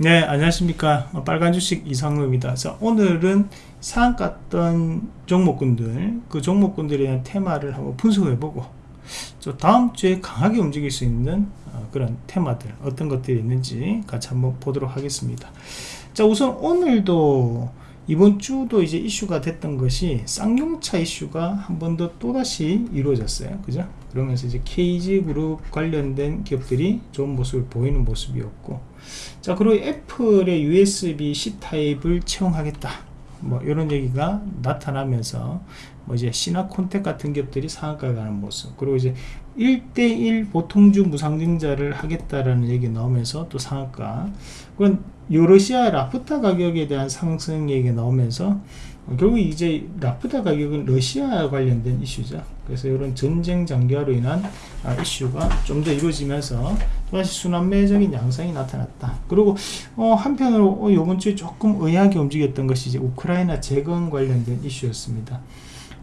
네 안녕하십니까. 빨간 주식 이상로입니다. 자 오늘은 상한가 던 종목군들 그 종목군들에 대한 테마를 한번 분석해 보고 저 다음 주에 강하게 움직일 수 있는 어, 그런 테마들 어떤 것들이 있는지 같이 한번 보도록 하겠습니다. 자 우선 오늘도 이번 주도 이제 이슈가 됐던 것이 쌍용차 이슈가 한 번 더 또다시 이루어졌어요. 그죠? 그러면서 이제 KG 그룹 관련된 기업들이 좋은 모습을 보이는 모습이었고. 자 그리고 애플의 USB-C 타입을 채용하겠다 뭐 이런 얘기가 나타나면서 뭐 이제 시나콘텍 같은 기업들이 상한가에 가는 모습 그리고 이제 1대1 보통주 무상증자를 하겠다라는 얘기 나오면서 또 상한가. 그건 유러시아 라프타 가격에 대한 상승 얘기가 나오면서 결국 이제 라프타 가격은 러시아 관련된 이슈죠. 그래서 이런 전쟁 장기화로 인한 아, 이슈가 좀 더 이루어지면서 또다시 순환매적인 양상이 나타났다. 그리고 어, 한편으로 어, 이번 주에 조금 의아하게 움직였던 것이 이제 우크라이나 재건 관련된 이슈였습니다.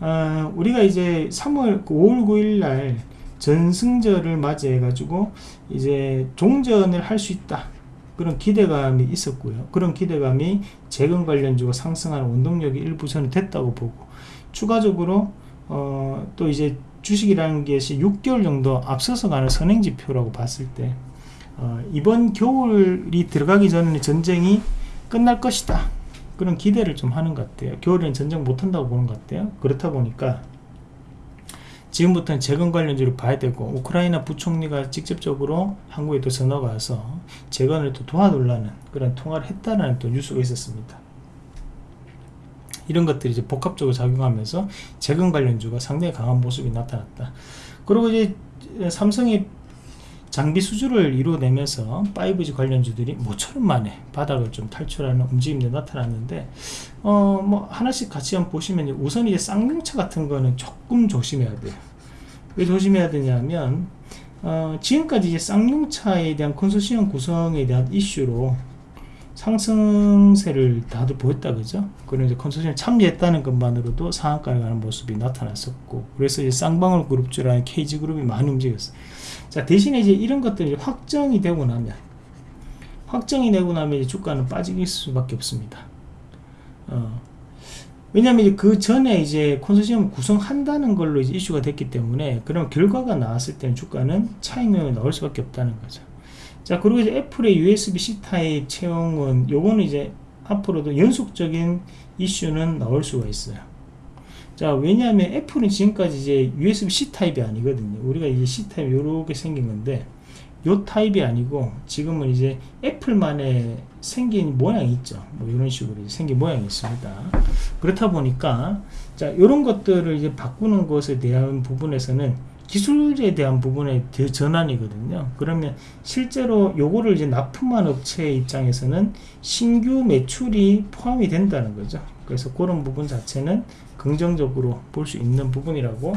어, 우리가 이제 3월 5월 9일 날 전승절을 맞이해 가지고 이제 종전을 할 수 있다. 그런 기대감이 있었고요. 그런 기대감이 재건 관련주가 상승하는 원동력이 일부 저는 됐다고 보고 추가적으로 어, 또 이제 주식이라는 것이 6개월 정도 앞서서 가는 선행지표라고 봤을 때 어, 이번 겨울이 들어가기 전에 전쟁이 끝날 것이다. 그런 기대를 좀 하는 것 같아요. 겨울에는 전쟁 못한다고 보는 것 같아요. 그렇다 보니까 지금부터는 재건 관련주를 봐야 되고 우크라이나 부총리가 직접적으로 한국에 또 전화가 와서 재건을 또 도와달라는 그런 통화를 했다는 또 뉴스가 있었습니다 이런 것들이 이제 복합적으로 작용하면서 재건 관련주가 상당히 강한 모습이 나타났다. 그리고 이제 삼성이 장비 수주를 이루어내면서 5G 관련주들이 모처럼 만에 바닥을 좀 탈출하는 움직임이 나타났는데 어 뭐 하나씩 같이 한번 보시면 우선 이제 쌍용차 같은 거는 조금 조심해야 돼요. 왜 조심해야 되냐면 어 지금까지 이제 쌍용차에 대한 컨소시엄 구성에 대한 이슈로 상승세를 다들 보였다 그죠? 그런 이제 컨소시엄 참여했다는 것만으로도 상한가를 가는 모습이 나타났었고 그래서 이제 쌍방울 그룹주라는 KG그룹이 많이 움직였어요. 자 대신에 이제 이런 것들이 확정이 되고 나면 확정이 되고 나면 이제 주가는 빠질 수밖에 없습니다. 어, 왜냐하면 그 전에 이제 컨소시엄 구성한다는 걸로 이제 이슈가 됐기 때문에 그런 결과가 나왔을 때는 주가는 차익명이 나올 수밖에 없다는 거죠 자 그리고 이제 애플의 USB-C 타입 채용은 요거는 이제 앞으로도 연속적인 이슈는 나올 수가 있어요. 자 왜냐하면 애플은 지금까지 이제 USB-C 타입이 아니거든요. 우리가 이제 C 타입 이렇게 생긴 건데 요 타입이 아니고 지금은 이제 애플만의 생긴 모양이 있죠. 뭐 이런 식으로 생긴 모양이 있습니다. 그렇다 보니까 자 이런 것들을 이제 바꾸는 것에 대한 부분에서는 기술에 대한 부분의 전환이거든요. 그러면 실제로 요거를 이제 납품한 업체 입장에서는 신규 매출이 포함이 된다는 거죠. 그래서 그런 부분 자체는 긍정적으로 볼 수 있는 부분이라고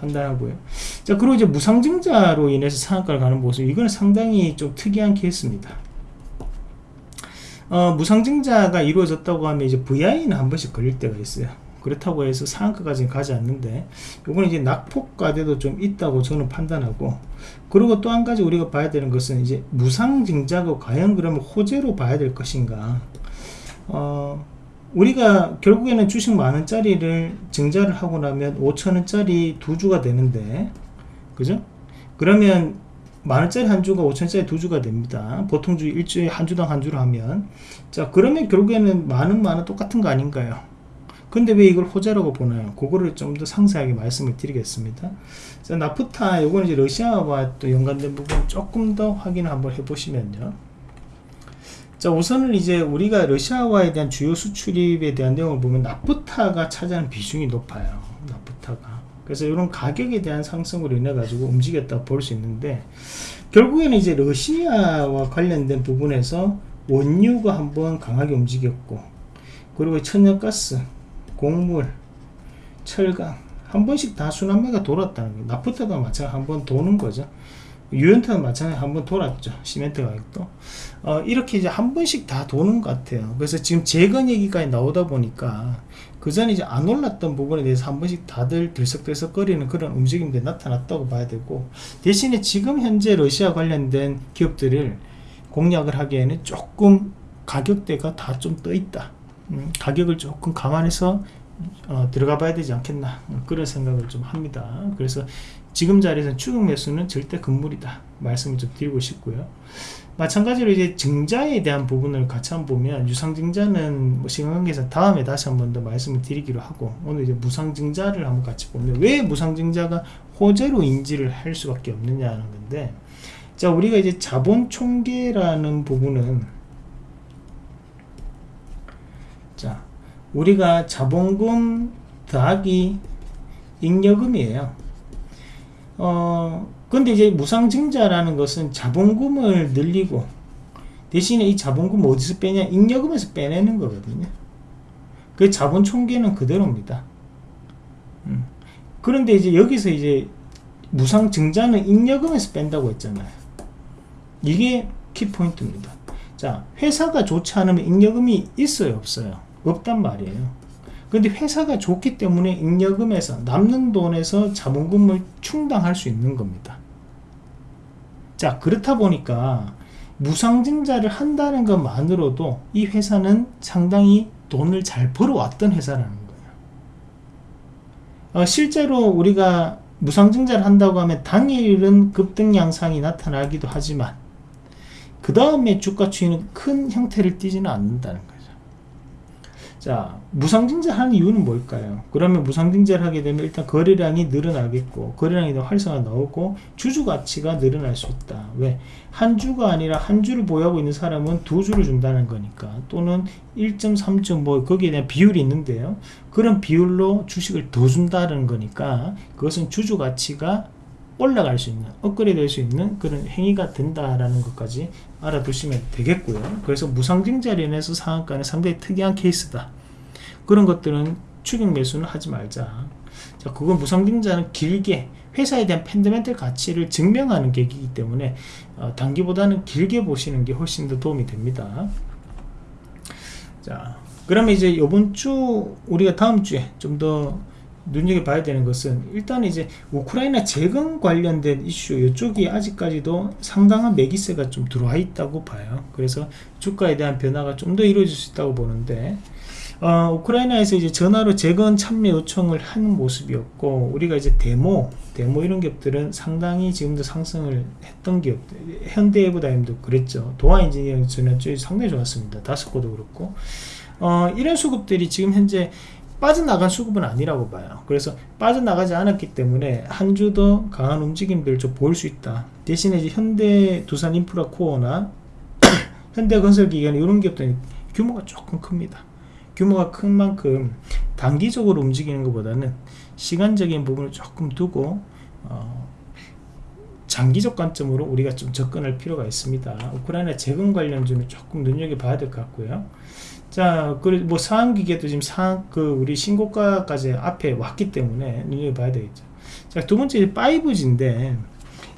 판단하고요. 자 그리고 이제 무상증자로 인해서 상한가를 가는 모습 이거는 상당히 좀 특이한 케이스입니다. 어, 무상증자가 이루어졌다고 하면 이제 VI는 한 번씩 걸릴 때가 있어요 그렇다고 해서 상한가까지는 가지 않는데 요거는 이제 낙폭과대도 좀 있다고 저는 판단하고 그리고 또 한 가지 우리가 봐야 되는 것은 이제 무상증자가 과연 그러면 호재로 봐야 될 것인가? 어, 우리가 결국에는 주식 만원짜리를 증자를 하고 나면 5천원짜리 두 주가 되는데 그죠? 그러면 만원짜리 한 주가 5천원짜리 두 주가 됩니다. 보통 주 일주일에 한 주당 한 주로 하면. 자 그러면 결국에는 만원 만원 똑같은 거 아닌가요 근데 왜 이걸 호재라고 보나요? 그거를 좀 더 상세하게 말씀을 드리겠습니다. 자, 나프타, 요거는 이제 러시아와 또 연관된 부분 조금 더 확인을 한번 해보시면요. 자, 우선은 이제 우리가 러시아와에 대한 주요 수출입에 대한 내용을 보면 나프타가 차지하는 비중이 높아요. 나프타가. 그래서 이런 가격에 대한 상승으로 인해 가지고 움직였다 볼 수 있는데 결국에는 이제 러시아와 관련된 부분에서 원유가 한번 강하게 움직였고 그리고 천연가스 곡물, 철강 한 번씩 다 순환매가 돌았다는 거예요. 나프타도 마찬가지 한번 도는 거죠. 유연타도 마찬가지 한번 돌았죠. 시멘트 가격도. 어, 이렇게 이제 한 번씩 다 도는 것 같아요. 그래서 지금 재건 얘기까지 나오다 보니까 그 전에 이제 안 올랐던 부분에 대해서 한 번씩 다들 들썩들썩 거리는 그런 움직임들이 나타났다고 봐야 되고 대신에 지금 현재 러시아 관련된 기업들을 공략을 하기에는 조금 가격대가 다 좀 떠 있다 음, 가격을 조금 감안해서 어, 들어가 봐야 되지 않겠나 그런 생각을 좀 합니다. 그래서 지금 자리에서 추격 매수는 절대 금물이다 말씀을 좀 드리고 싶고요. 마찬가지로 이제 증자에 대한 부분을 같이 한번 보면 유상증자는 뭐 시간관계에서 다음에 다시 한번 더 말씀을 드리기로 하고 오늘 이제 무상증자를 한번 같이 보면 왜 무상증자가 호재로 인지를 할 수밖에 없느냐는 건데 자 우리가 이제 자본 총계라는 부분은 자 우리가 자본금 더하기 잉여금이에요. 어 근데 이제 무상증자라는 것은 자본금을 늘리고 대신에 이 자본금 어디서 빼냐? 잉여금에서 빼내는 거거든요. 그 자본 총계는 그대로입니다. 음. 그런데 이제 여기서 이제 무상증자는 잉여금에서 뺀다고 했잖아요. 이게 키포인트입니다. 자 회사가 좋지 않으면 잉여금이 있어요? 없어요 없단 말이에요. 근데 회사가 좋기 때문에 잉여금에서 남는 돈에서 자본금을 충당할 수 있는 겁니다. 자 그렇다 보니까 무상증자를 한다는 것만으로도 이 회사는 상당히 돈을 잘 벌어왔던 회사라는 거예요. 어, 실제로 우리가 무상증자를 한다고 하면 당일은 급등 양상이 나타나기도 하지만 그 다음에 주가 추이는 큰 형태를 띠지는 않는다는 거예요 자 무상증자 하는 이유는 뭘까요? 그러면 무상증자를 하게 되면 일단 거래량이 늘어나겠고 거래량이 더 활성화 나오고 주주가치가 늘어날 수 있다. 왜? 한 주가 아니라 한 주를 보유하고 있는 사람은 두 주를 준다는 거니까 또는 1.3점 뭐 거기에 대한 비율이 있는데요. 그런 비율로 주식을 더 준다는 거니까 그것은 주주가치가 올라갈 수 있는 업그레이드 될 수 있는 그런 행위가 된다라는 것까지 알아두시면 되겠고요. 그래서 무상증자로 인해서 상한가는 상당히 특이한 케이스다. 그런 것들은 추격 매수는 하지 말자. 자 그건 무상증자는 길게 회사에 대한 팬더멘털 가치를 증명하는 계기이기 때문에 어, 단기보다는 길게 보시는 게 훨씬 더 도움이 됩니다. 자 그러면 이제 이번 주 우리가 다음 주에 좀더 눈여겨봐야 되는 것은 일단 이제 우크라이나 재건 관련된 이슈 이쪽이 아직까지도 상당한 매기세가 좀 들어와 있다고 봐요. 그래서 주가에 대한 변화가 좀 더 이루어질 수 있다고 보는데 어, 우크라이나에서 이제 전화로 재건 참여 요청을 하는 모습이었고 우리가 이제 데모 데모 이런 기업들은 상당히 지금도 상승을 했던 기업들 현대에브다임도 그랬죠. 도화 인지니어링 전화쪽이 상당히 좋았습니다. 다스코도 그렇고. 어, 이런 수급들이 지금 현재 빠져나간 수급은 아니라고 봐요. 그래서 빠져나가지 않았기 때문에 한 주 더 강한 움직임들을 좀 보일 수 있다. 대신에 이제 현대 두산 인프라 코어나 현대건설기관 이런 기업들은 규모가 조금 큽니다. 규모가 큰 만큼 단기적으로 움직이는 것보다는 시간적인 부분을 조금 두고 어, 장기적 관점으로 우리가 좀 접근할 필요가 있습니다. 우크라이나 재건 관련주는 조금 눈여겨봐야 될 것 같고요 자, 그리고 뭐 상한기계도 지금 상, 그, 우리 신고가까지 앞에 왔기 때문에 눈여겨봐야 되겠죠. 자, 두 번째 5G인데,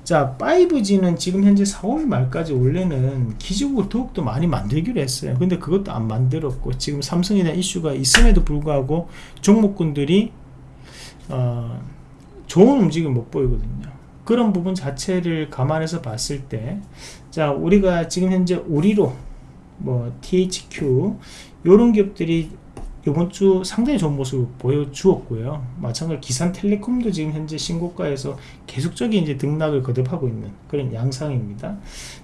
자, 5G는 지금 현재 4월 말까지 원래는 기지국을 더욱더 많이 만들기로 했어요. 근데 그것도 안 만들었고, 지금 삼성에 대한 이슈가 있음에도 불구하고 종목군들이, 어, 좋은 움직임을 못 보이거든요. 그런 부분 자체를 감안해서 봤을 때, 자, 우리가 지금 현재 우리로 뭐 THQ 이런 기업들이 이번 주 상당히 좋은 모습을 보여주었고요. 마찬가지로 기산텔레콤도 지금 현재 신고가에서 계속적인 이제 등락을 거듭하고 있는 그런 양상입니다.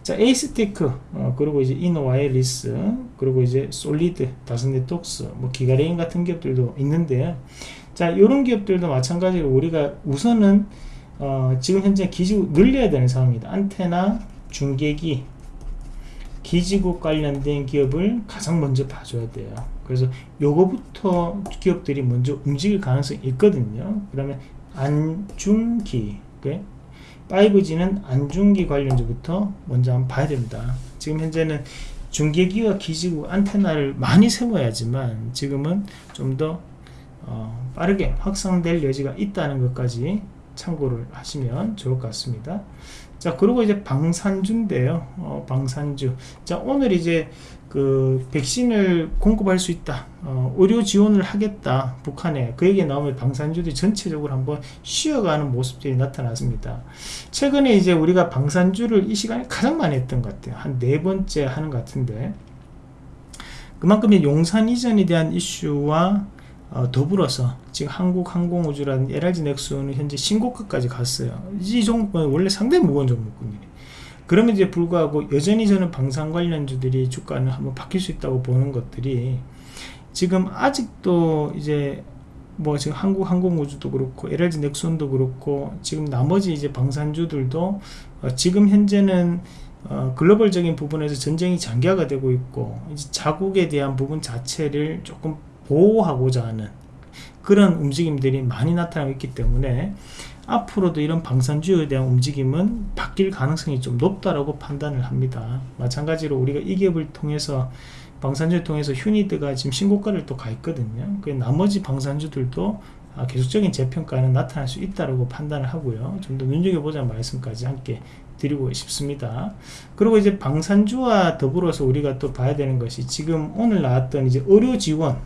자, 에이스테크, 어, 그리고 이제 이노와이어리스, 그리고 이제 솔리드, 다산네트웍스, 뭐 기가레인 같은 기업들도 있는데요. 자, 이런 기업들도 마찬가지로 우리가 우선은 어, 지금 현재 기지 늘려야 되는 상황입니다. 안테나, 중계기, 기지국 관련된 기업을 가장 먼저 봐줘야 돼요. 그래서 요거부터 기업들이 먼저 움직일 가능성이 있거든요. 그러면 안중기 5G는 안중기 관련주부터 먼저 한번 봐야 됩니다. 지금 현재는 중계기와 기지국 안테나를 많이 세워야지만 지금은 좀더 어, 빠르게 확산될 여지가 있다는 것까지 참고를 하시면 좋을 것 같습니다. 자 그리고 이제 방산주인데요. 어, 방산주. 자 오늘 이제 그 백신을 공급할 수 있다. 어, 의료 지원을 하겠다. 북한에. 그 얘기 나오면 방산주들이 전체적으로 한번 쉬어가는 모습들이 나타났습니다. 최근에 이제 우리가 방산주를 이 시간에 가장 많이 했던 것 같아요. 한 네 번째 하는 것 같은데. 그만큼 이 용산 이전에 대한 이슈와 어, 더불어서 지금 한국항공우주라는 LRG 넥슨은 현재 신고가까지 갔어요. 이 종목은 원래 상당히 무거운 종목군요. 그럼에도 불구하고 여전히 저는 방산 관련주들이 주가는 한번 바뀔 수 있다고 보는 것들이 지금 아직도 이제 뭐 지금 한국 항공우주도 그렇고 LRG 넥슨도 그렇고 지금 나머지 이제 방산주들도 어 지금 현재는 어 글로벌적인 부분에서 전쟁이 장기화가 되고 있고 자국에 대한 부분 자체를 조금 보호하고자 하는 그런 움직임들이 많이 나타나고 있기 때문에 앞으로도 이런 방산주에 대한 움직임은 바뀔 가능성이 좀 높다라고 판단을 합니다. 마찬가지로 우리가 이 기업을 통해서 방산주를 통해서 휴니드가 지금 신고가를 또 가 있거든요. 그 나머지 방산주들도 아, 계속적인 재평가는 나타날 수 있다고 판단을 하고요. 좀 더 눈여겨보자는 말씀까지 함께 드리고 싶습니다. 그리고 이제 방산주와 더불어서 우리가 또 봐야 되는 것이 지금 오늘 나왔던 이제 의료 지원,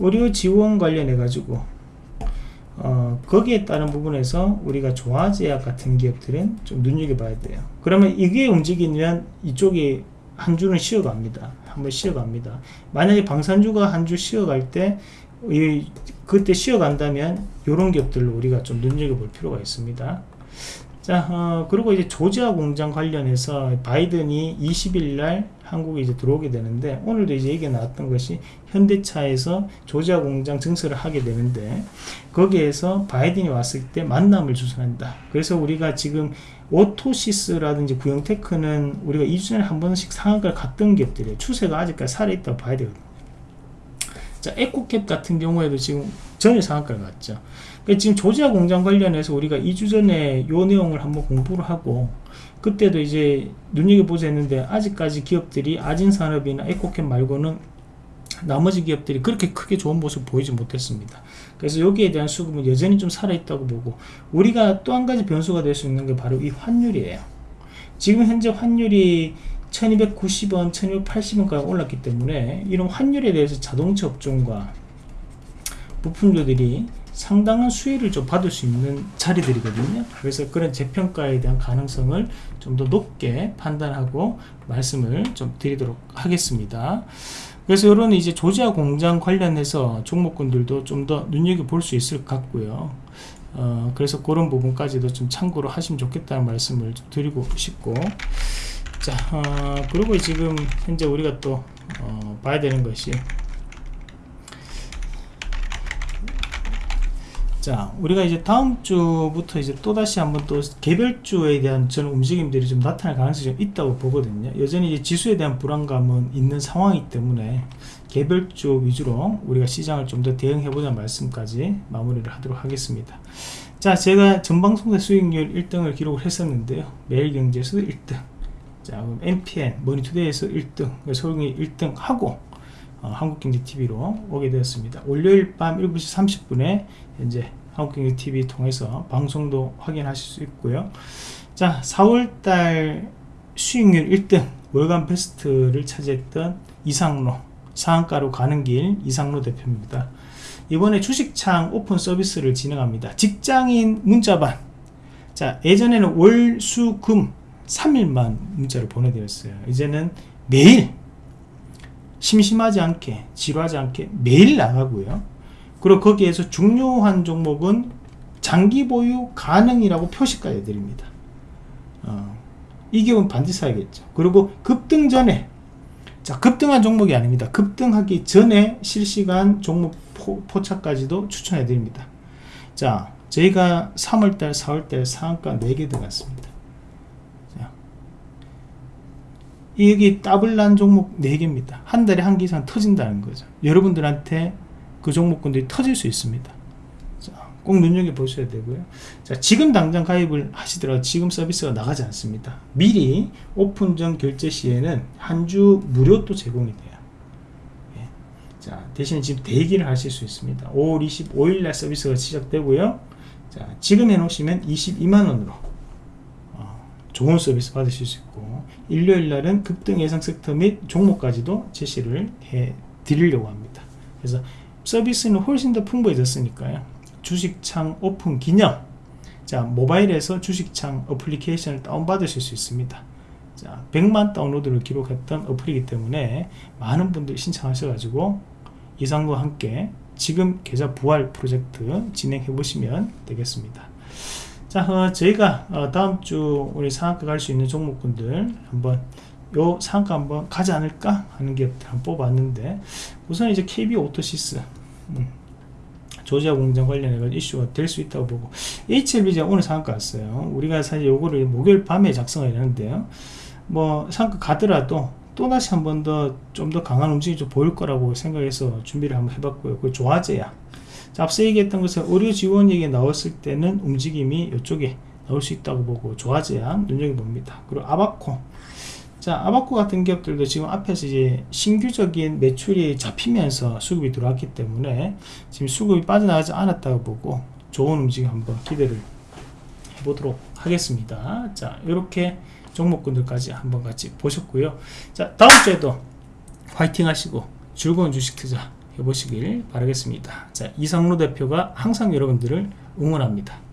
의료 지원 관련해 가지고 어, 거기에 따른 부분에서 우리가 조화제약 같은 기업들은 좀 눈여겨봐야 돼요. 그러면 이게 움직이면 이쪽이 한 주는 쉬어갑니다. 한번 쉬어갑니다. 만약에 방산주가 한 주 쉬어갈 때 이, 그때 쉬어간다면 이런 기업들로 우리가 좀 눈여겨볼 필요가 있습니다. 자, 어, 그리고 이제 조지아 공장 관련해서 바이든이 20일 날 한국에 이제 들어오게 되는데 오늘도 이제 얘기가 나왔던 것이 현대차에서 조지아 공장 증설을 하게 되는데 거기에서 바이든이 왔을 때 만남을 주선한다. 그래서 우리가 지금 오토시스라든지 구형테크는 우리가 2주년에 한 번씩 상한가를 갔던 기업들이에요. 추세가 아직까지 살아있다고 봐야 되거든요. 자, 에코캡 같은 경우에도 지금 전일 상한가를 갔죠. 그러니까 지금 조지아 공장 관련해서 우리가 2주 전에 요 내용을 한번 공부를 하고 그때도 이제 눈여겨보자 했는데 아직까지 기업들이 아진산업이나 에코캡 말고는 나머지 기업들이 그렇게 크게 좋은 모습 보이지 못했습니다. 그래서 여기에 대한 수급은 여전히 좀 살아있다고 보고 우리가 또 한 가지 변수가 될 수 있는 게 바로 이 환율이에요. 지금 현재 환율이 1290원, 1280원까지 올랐기 때문에 이런 환율에 대해서 자동차 업종과 부품주들이 상당한 수혜를 좀 받을 수 있는 자리들이거든요. 그래서 그런 재평가에 대한 가능성을 좀 더 높게 판단하고 말씀을 좀 드리도록 하겠습니다. 그래서 이런 이제 조지아 공장 관련해서 종목군들도 좀 더 눈여겨볼 수 있을 것 같고요. 어, 그래서 그런 부분까지도 좀 참고로 하시면 좋겠다는 말씀을 좀 드리고 싶고 자 어, 그리고 지금 현재 우리가 또 어, 봐야 되는 것이 자 우리가 이제 다음 주부터 이제 또다시 한번 또 개별주에 대한 저는 움직임들이 좀 나타날 가능성이 좀 있다고 보거든요. 여전히 이제 지수에 대한 불안감은 있는 상황이기 때문에 개별주 위주로 우리가 시장을 좀 더 대응해 보자는 말씀까지 마무리를 하도록 하겠습니다. 자 제가 전방송사 수익률 1등을 기록을 했었는데요. 매일경제에서 1등. 자 그럼 MTN 머니투데이에서 1등 서울경제 1등 하고 어, 한국경제TV로 오게 되었습니다. 월요일 밤 7시 30분에 현재 한국경제TV 통해서 방송도 확인하실 수 있고요. 자 4월달 수익률 1등 월간 베스트를 차지했던 이상로 상한가로 가는 길 이상로 대표입니다. 이번에 주식창 오픈 서비스를 진행합니다. 직장인 문자반 자 예전에는 월, 수, 금 3일만 문자를 보내드렸어요. 이제는 매일 심심하지 않게 지루하지 않게 매일 나가고요. 그리고 거기에서 중요한 종목은 장기 보유 가능이라고 표시까지 해드립니다. 어, 이 기업은 반드시 사야겠죠. 그리고 급등 전에 자 급등한 종목이 아닙니다. 급등하기 전에 실시간 종목 포, 포착까지도 추천해 드립니다. 자 저희가 3월달 4월달 상한가 4개 들어갔습니다 여기 더블 난 종목 4개입니다. 한 달에 한 개 이상 터진다는 거죠. 여러분들한테 그 종목군들이 터질 수 있습니다. 자, 꼭 눈여겨보셔야 되고요. 자, 지금 당장 가입을 하시더라도 지금 서비스가 나가지 않습니다. 미리 오픈 전 결제 시에는 한 주 무료 또 제공이 돼요. 예. 자, 대신 지금 대기를 하실 수 있습니다. 5월 25일 날 서비스가 시작되고요. 자, 지금 해놓으시면 22만원으로 어, 좋은 서비스 받으실 수 있고 일요일 날은 급등 예상 섹터 및 종목까지도 제시를 해 드리려고 합니다. 그래서 서비스는 훨씬 더 풍부해졌으니까요. 주식창 오픈 기념 자 모바일에서 주식창 어플리케이션을 다운받으실 수 있습니다. 자 100만 다운로드를 기록했던 어플이기 때문에 많은 분들이 신청하셔가지고 이상로와 함께 지금 계좌 부활 프로젝트 진행해 보시면 되겠습니다 자 어, 저희가 어, 다음 주 우리 상한가 갈 수 있는 종목군들 한번 요 상한가 한번 가지 않을까 하는 기업들 한번 뽑았는데 우선 이제 KB 오토시스 음, 조지아 공장 관련해 이슈가 될 수 있다고 보고 HLB제 오늘 상한가 왔어요. 우리가 사실 요거를 목요일 밤에 작성을 했는데요. 뭐 상한가 가더라도 또다시 한 번 더 좀 더 강한 움직임이 좀 보일 거라고 생각해서 준비를 한번 해봤고요. 그 조화제야 자, 앞서 얘기했던 것은 의료 지원 얘기 나왔을 때는 움직임이 이쪽에 나올 수 있다고 보고 조화제약 눈여겨봅니다. 그리고 아바코. 자 아바코 같은 기업들도 지금 앞에서 이제 신규적인 매출이 잡히면서 수급이 들어왔기 때문에 지금 수급이 빠져나가지 않았다고 보고 좋은 움직임 한번 기대를 해보도록 하겠습니다. 자 이렇게 종목군들까지 한번 같이 보셨고요. 자 다음 주에도 화이팅 하시고 즐거운 주식 투자 해보시길 바라겠습니다. 자 이상로 대표가 항상 여러분들을 응원합니다